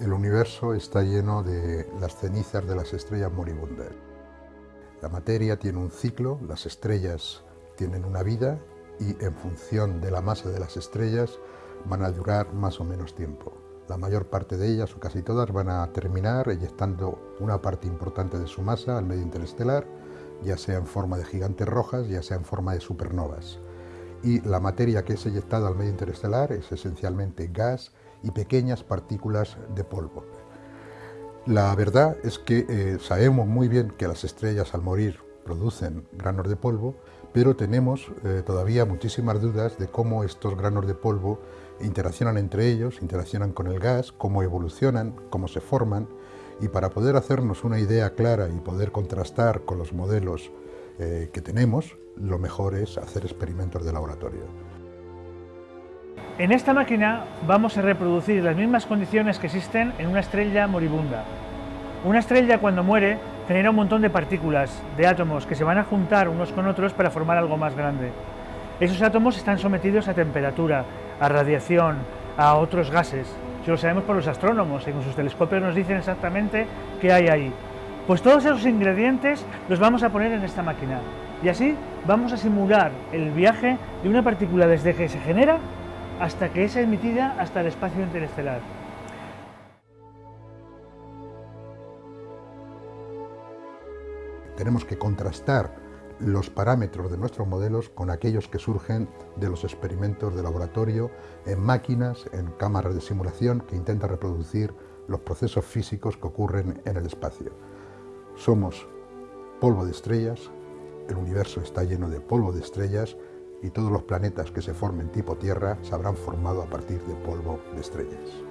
El universo está lleno de las cenizas de las estrellas moribundas. La materia tiene un ciclo, las estrellas tienen una vida y en función de la masa de las estrellas van a durar más o menos tiempo. La mayor parte de ellas, o casi todas, van a terminar eyectando una parte importante de su masa al medio interestelar, ya sea en forma de gigantes rojas, ya sea en forma de supernovas. Y la materia que es eyectada al medio interestelar es esencialmente gas y pequeñas partículas de polvo. La verdad es que eh, sabemos muy bien que las estrellas al morir producen granos de polvo, pero tenemos eh, todavía muchísimas dudas de cómo estos granos de polvo interaccionan entre ellos, interaccionan con el gas, cómo evolucionan, cómo se forman, y para poder hacernos una idea clara y poder contrastar con los modelos eh, que tenemos, lo mejor es hacer experimentos de laboratorio. En esta máquina vamos a reproducir las mismas condiciones que existen en una estrella moribunda. Una estrella cuando muere genera un montón de partículas, de átomos, que se van a juntar unos con otros para formar algo más grande. Esos átomos están sometidos a temperatura, a radiación, a otros gases. Eso lo sabemos por los astrónomos, y con sus telescopios nos dicen exactamente qué hay ahí. Pues todos esos ingredientes los vamos a poner en esta máquina. Y así vamos a simular el viaje de una partícula desde que se genera hasta que es emitida hasta el espacio interestelar. Tenemos que contrastar los parámetros de nuestros modelos con aquellos que surgen de los experimentos de laboratorio en máquinas, en cámaras de simulación que intentan reproducir los procesos físicos que ocurren en el espacio. Somos polvo de estrellas, el universo está lleno de polvo de estrellas y todos los planetas que se formen tipo Tierra se habrán formado a partir de polvo de estrellas.